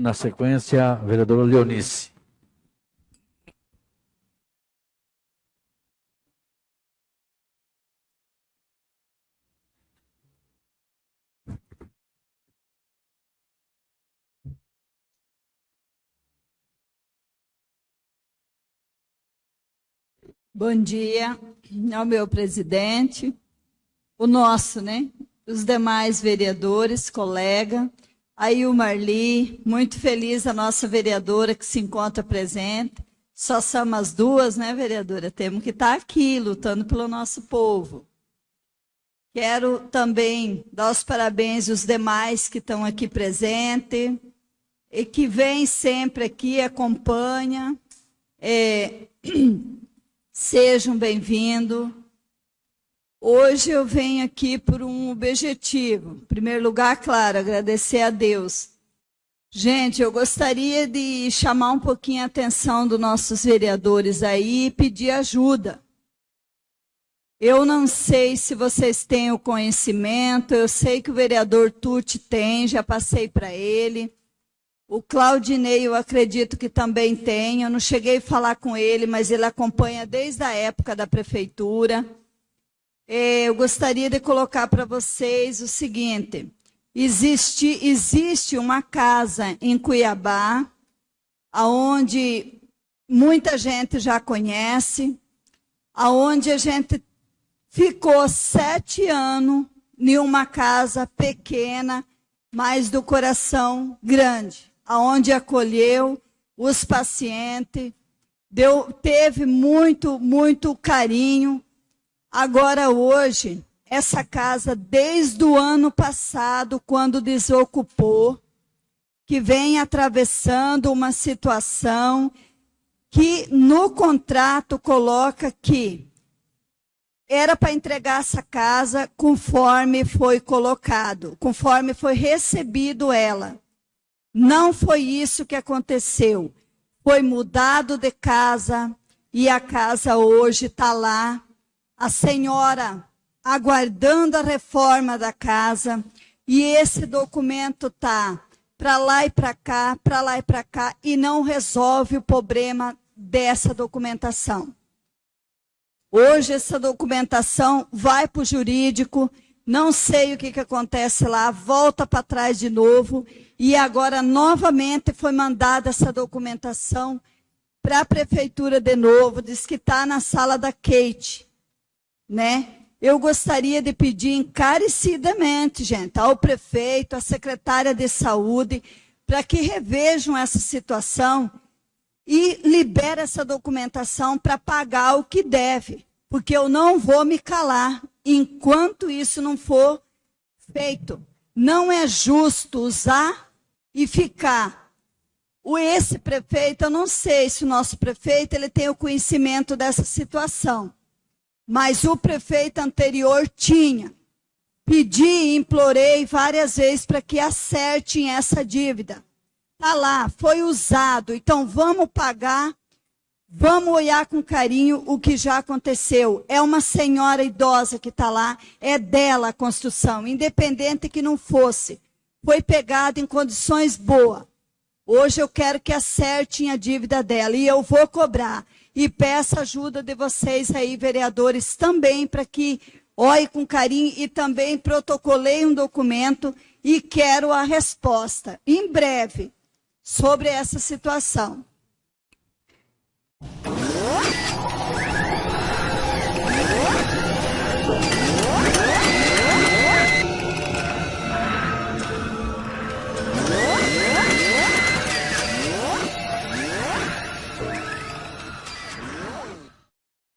na sequência, vereadora Leonice. Bom dia ao meu presidente, o nosso, né? Os demais vereadores, colega, aí o Marli, muito feliz a nossa vereadora que se encontra presente. Só somos as duas, né, vereadora? Temos que estar aqui lutando pelo nosso povo. Quero também dar os parabéns aos demais que estão aqui presentes e que vêm sempre aqui, acompanha. É, Sejam bem-vindos. Hoje eu venho aqui por um objetivo. Em primeiro lugar, claro, agradecer a Deus. Gente, eu gostaria de chamar um pouquinho a atenção dos nossos vereadores aí e pedir ajuda. Eu não sei se vocês têm o conhecimento, eu sei que o vereador Tuti tem, já passei para ele. O Claudinei, eu acredito que também tem. Eu não cheguei a falar com ele, mas ele acompanha desde a época da prefeitura. É, eu gostaria de colocar para vocês o seguinte. Existe, existe uma casa em Cuiabá, onde muita gente já conhece, aonde a gente ficou sete anos em uma casa pequena, mas do coração grande aonde acolheu os pacientes, deu, teve muito, muito carinho. Agora, hoje, essa casa, desde o ano passado, quando desocupou, que vem atravessando uma situação que no contrato coloca que era para entregar essa casa conforme foi colocado, conforme foi recebido ela. Não foi isso que aconteceu. Foi mudado de casa e a casa hoje está lá. A senhora aguardando a reforma da casa e esse documento está para lá e para cá, para lá e para cá e não resolve o problema dessa documentação. Hoje essa documentação vai para o jurídico, não sei o que, que acontece lá, volta para trás de novo e agora, novamente, foi mandada essa documentação para a prefeitura de novo, diz que está na sala da Kate, né? Eu gostaria de pedir encarecidamente, gente, ao prefeito, à secretária de saúde, para que revejam essa situação e libere essa documentação para pagar o que deve, porque eu não vou me calar enquanto isso não for feito. Não é justo usar e ficar. O esse prefeito, eu não sei se o nosso prefeito ele tem o conhecimento dessa situação, mas o prefeito anterior tinha. Pedi, implorei várias vezes para que acertem essa dívida. Está lá, foi usado, então vamos pagar, vamos olhar com carinho o que já aconteceu. É uma senhora idosa que está lá, é dela a construção, independente que não fosse foi pegada em condições boas. Hoje eu quero que acertem a dívida dela e eu vou cobrar e peço a ajuda de vocês aí, vereadores, também para que olhe com carinho e também protocolei um documento e quero a resposta em breve sobre essa situação.